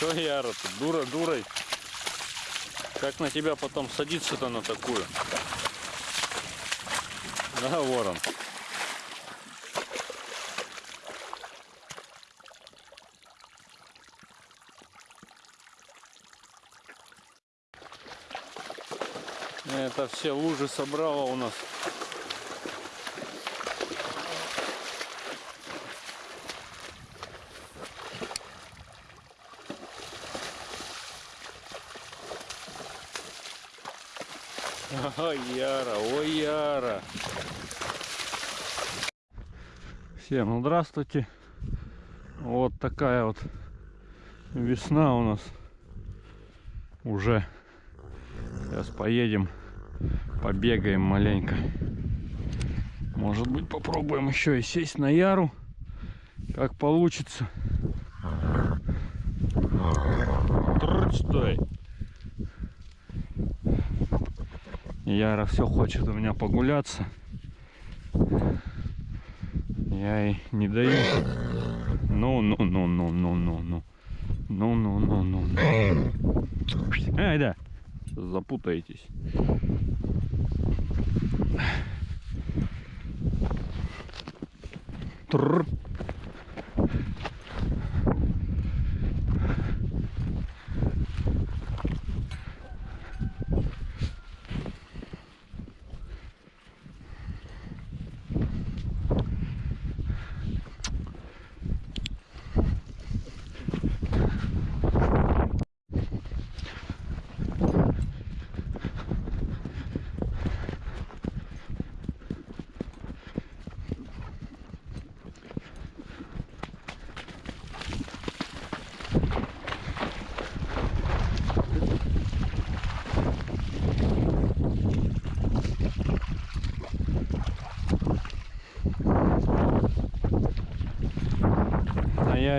Что, Яра, ты дура дурой? Как на тебя потом садиться-то на такую? Да, ворон. Это все лужи собрала у нас. Ой, Яра, ой, Яра. Всем здравствуйте. Вот такая вот весна у нас уже. Сейчас поедем, побегаем маленько. Может быть попробуем еще и сесть на яру. Как получится. Стой. Яра все хочет у меня погуляться. Я ей не даю. Ну, ну, ну, ну, ну, ну, ну. Ну, ну, ну, ну, ну. Ай, да. Запутаетесь. Тррр.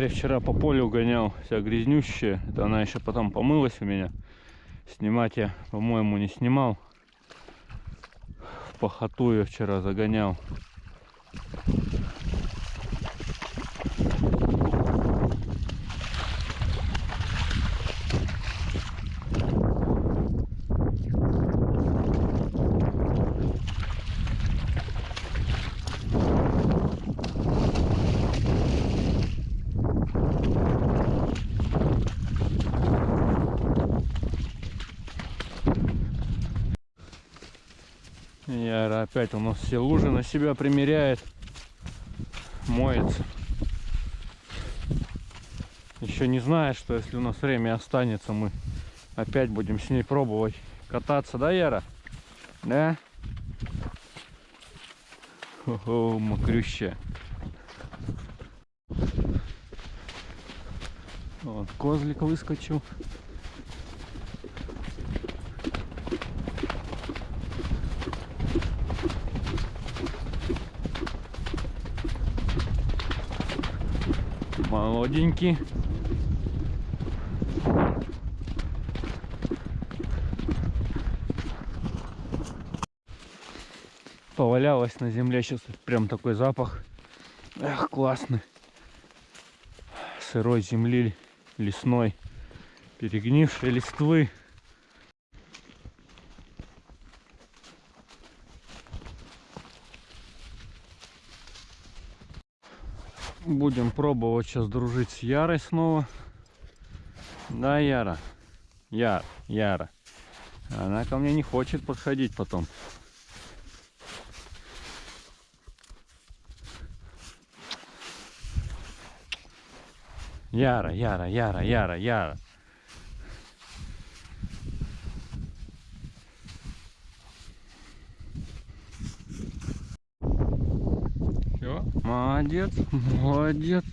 На Яре вчера по полю гонял, вся грязнющая. Это она еще потом помылась у меня. Снимать я, по-моему, не снимал. В похоту я вчера загонял. Яра опять у нас все лужи на себя примеряет. Моется. Еще не знает, что если у нас время останется, мы опять будем с ней пробовать кататься, да, Яра? Да? О, мокрющая. Вот, козлик выскочил. Молоденький. Повалялась на земле сейчас прям такой запах. Эх, классный. Сырой земли, лесной, перегнившей листвы. Будем пробовать сейчас дружить с Ярой снова. Да, Яра? Яр, Яра. Она ко мне не хочет подходить потом. Яра, Яра, Яра, Яра, Яра. Все, молодец, молодец.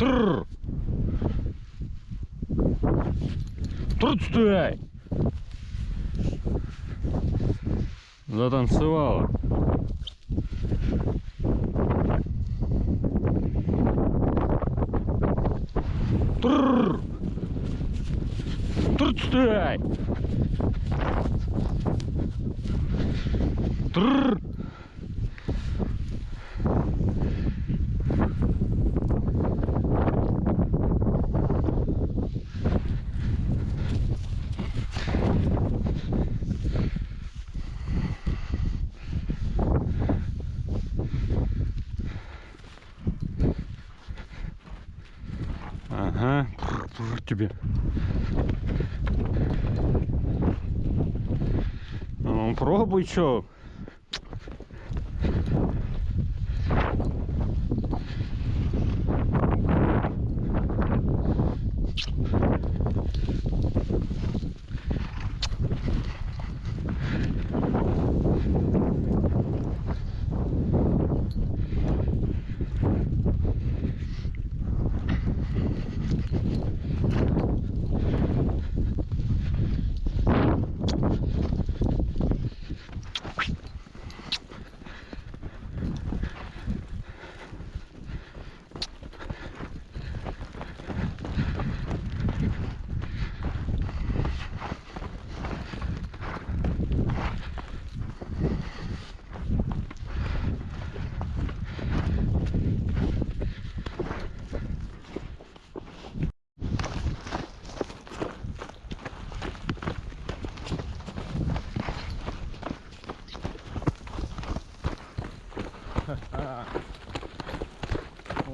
Тррр. Тррр. Тут стой! Затанцевала. Трррр. Тут стой! Трррр. Тебе. Ну, пробуй, чё.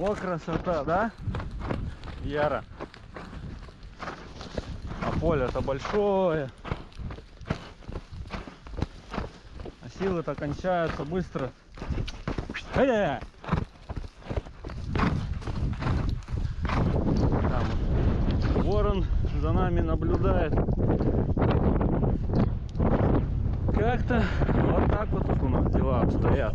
Вот красота, да? Яра. А поле-то большое. А силы-то кончаются быстро. Там ворон за нами наблюдает. Как-то вот так вот у нас дела обстоят.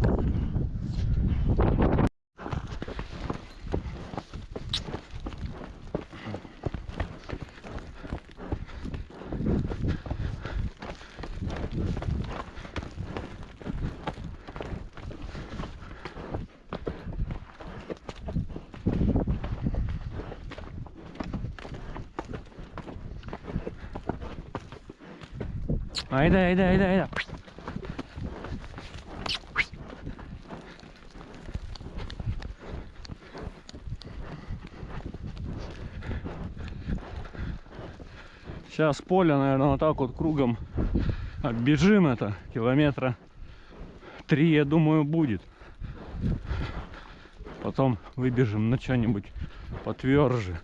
Айда, айда, айда, айда. Сейчас поле, наверное, вот так вот кругом оббежим это. Километра три, я думаю, будет. Потом выбежим на что-нибудь потверже.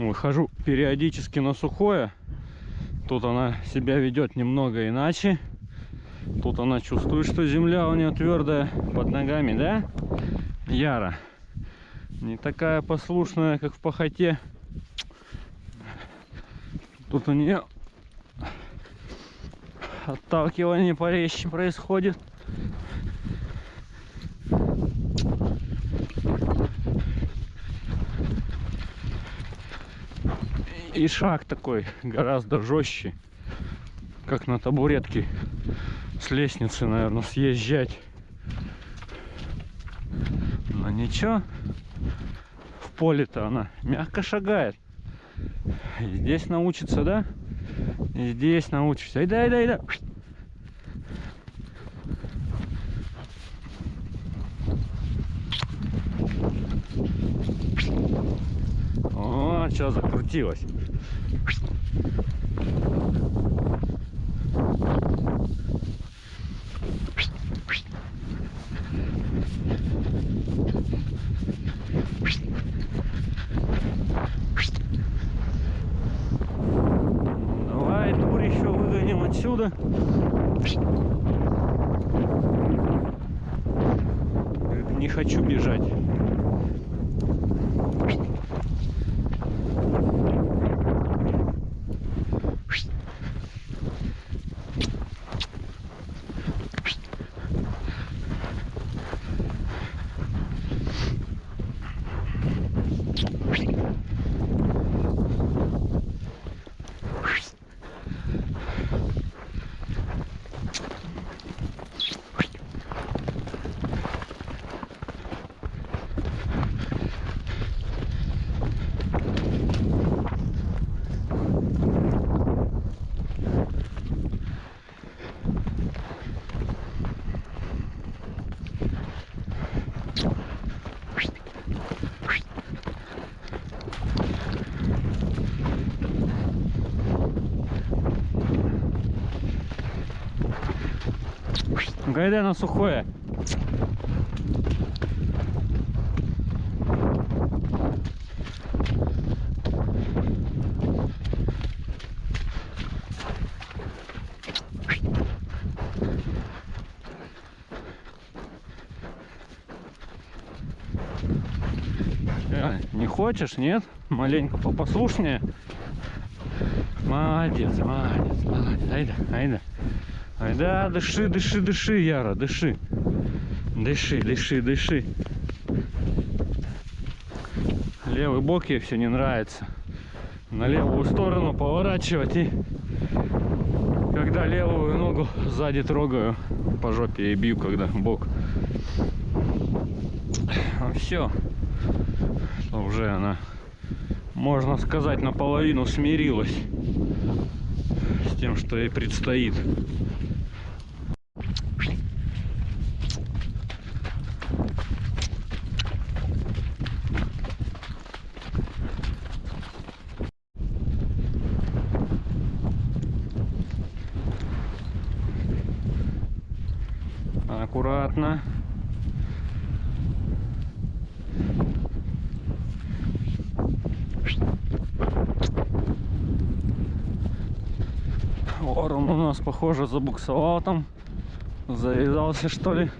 Выхожу периодически на сухое. Тут она себя ведет немного иначе. Тут она чувствует, что земля у нее твердая под ногами, да? Яра. Не такая послушная, как в похоте. Тут у нее отталкивание порезче происходит. И шаг такой гораздо жестче, как на табуретке с лестницы, наверное, съезжать. Но ничего, в поле-то она мягко шагает. И здесь научится, да? И здесь научишься. Айда, айда, айда. О, что закрутилось. Хочу Гайдай на сухое. Э, Не хочешь, нет? Маленько попослушнее. Молодец, молодец, молодец. Айда, айда. Айда, дыши, дыши, дыши, Яра, дыши. Дыши, дыши, дыши. Левый бок ей все не нравится. На левую сторону поворачивать и когда левую ногу сзади трогаю, по жопе и бью, когда бок. все. Уже она, можно сказать, наполовину смирилась с тем, что ей предстоит. Аккуратно. Ворон у нас, похоже, забуксовал там. Завязался, что ли.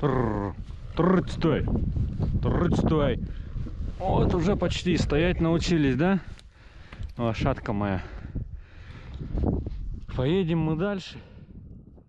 Тррр, тррр, стой. Тррр, стой. Вот уже почти стоять научились, да? Лошадка моя. Поедем мы дальше.